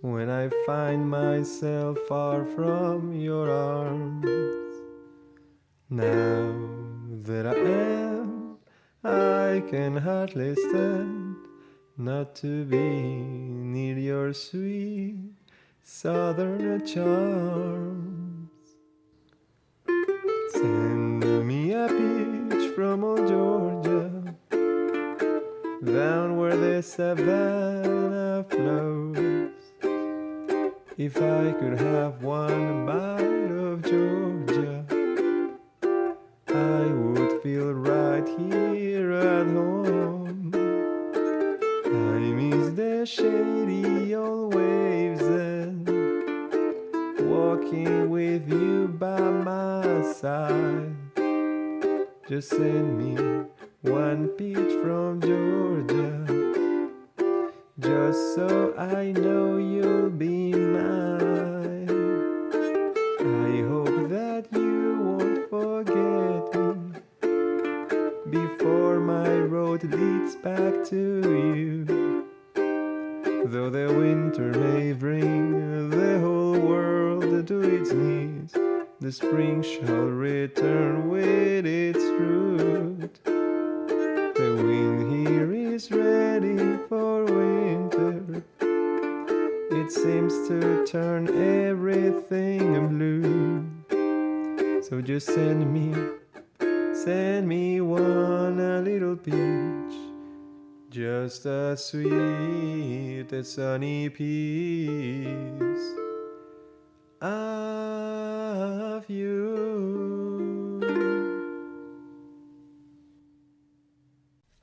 when I find myself far from your arms. Now that I am, I can hardly stand not to be near your sweet southern charms. Send me a peach from old Georgia, down where the savannah. If I could have one bite of Georgia, I would feel right here at home. I miss the shady old waves and walking with you by my side. Just send me one peach from Georgia, just so I know you'll be Though the winter may bring the whole world to its knees, the spring shall return with its fruit. The wind here is ready for winter. It seems to turn everything blue. So just send me, send me one a little peach. Just a sweet and sunny piece of you.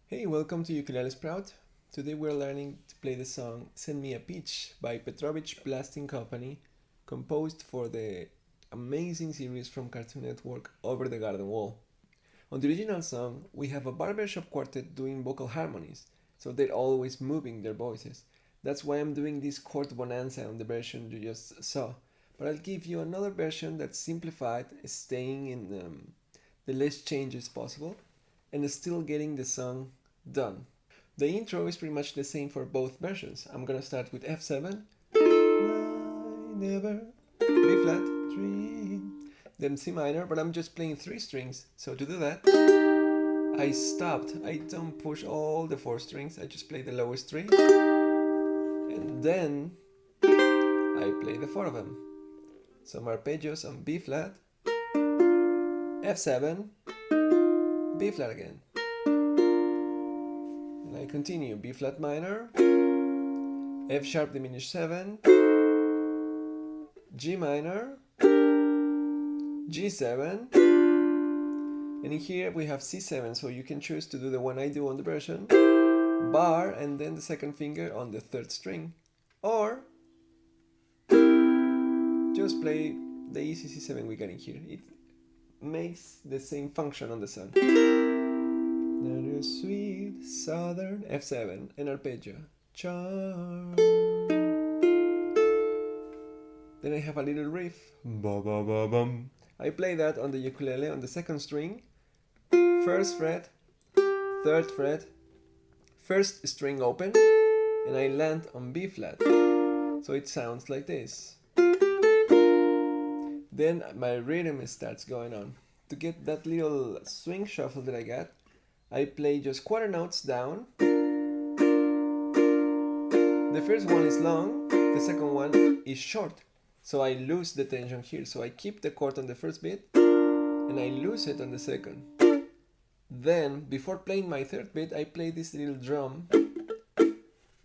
Hey, welcome to Ukulele Sprout. Today we're learning to play the song Send Me a Peach by Petrojvic Blasting Company, composed for the amazing series from Cartoon Network Over the Garden Wall. On the original song, we have a barbershop quartet doing vocal harmonies, so they're always moving their voices. That's why I'm doing this chord bonanza on the version you just saw. But I'll give you another version that's simplified, staying in um, the least changes possible, and still getting the song done. The intro is pretty much the same for both versions. I'm gonna start with F7, I never, B flat, dream, then C minor, but I'm just playing three strings. So to do that, I stopped. I don't push all the four strings, I just play the lowest three. And then I play the four of them. Some arpeggios on B flat, F7, B flat again. And I continue B flat minor, F sharp diminished 7, G minor, G7, and here we have C7, so you can choose to do the one I do on the version, bar and then the second finger on the third string, or just play the easy C7 we got in here. It makes the same function on the song. Another sweet southern F7 and arpeggio. Charm. Then I have a little riff. Ba ba ba. I play that on the ukulele on the second string, first fret, third fret, first string open, and I land on B flat. So it sounds like this. Then my rhythm starts going on. To get that little swing shuffle that I got, I play just quarter notes down. The first one is long, the second one is short. So I lose the tension here. So I keep the chord on the first beat and I lose it on the second. Then, before playing my third beat, I play this little drum.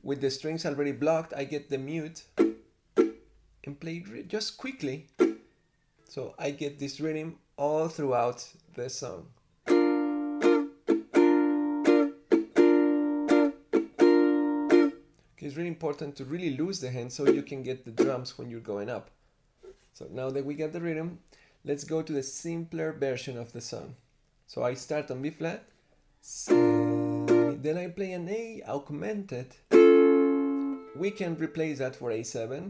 With the strings already blocked, I get the mute and play just quickly. So I get this rhythm all throughout the song. Okay, it's really important to really lose the hand so you can get the drums when you're going up. So now that we got the rhythm, let's go to the simpler version of the song. So I start on B flat, then I play an A augmented. We can replace that for A7.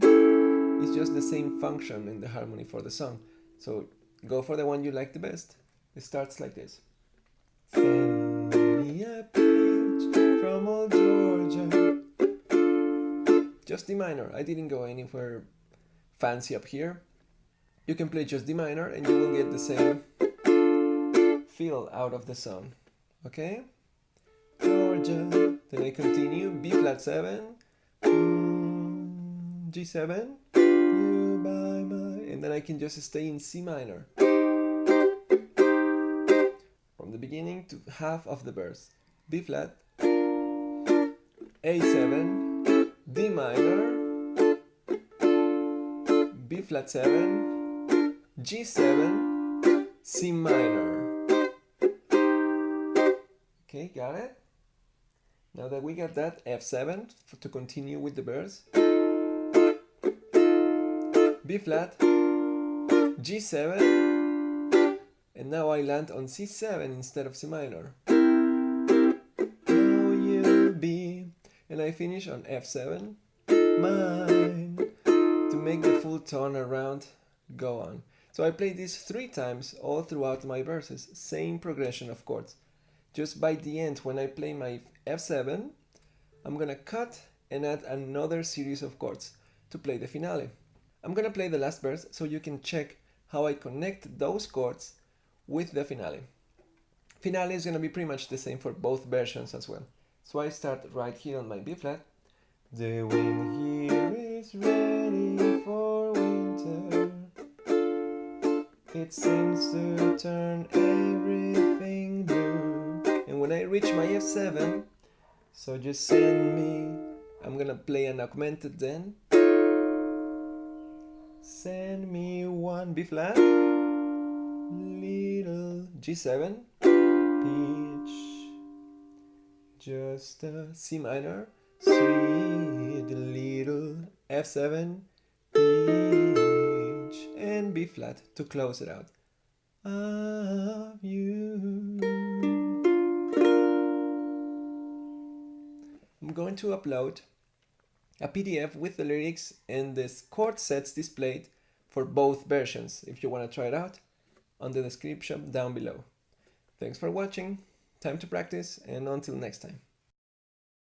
It's just the same function in the harmony for the song. So go for the one you like the best. It starts like this. Send me a from old Georgia. just D minor. I didn't go anywhere fancy up here. You can play just D minor and you will get the same feel out of the song. Okay? Georgia. Then I continue B flat 7, mm, G7, you by my, and then I can just stay in C minor. From the beginning to half of the verse. B flat, A7, D minor, B flat 7, G7, C minor. Okay, got it? Now that we got that, F7 to continue with the verse. B flat, G7, and now I land on C7 instead of C minor. And I finish on F7, mine, to make the full tone around go on. So I play this three times all throughout my verses, same progression of chords. Just by the end, when I play my F7, I'm gonna cut and add another series of chords to play the finale. I'm gonna play the last verse so you can check how I connect those chords with the finale. Finale is gonna be pretty much the same for both versions as well. So I start right here on my B flat. The wind here is ready for winter. It seems to turn. And when I reach my F7, so just send me, I'm gonna play an augmented then. Send me one B flat, little G7, pitch, just a C minor, sweet little F7, pitch, and B flat to close it out. Of you. I'm going to upload a PDF with the lyrics and the chord sets displayed for both versions if you want to try it out on the description down below. Thanks for watching, time to practice and until next time.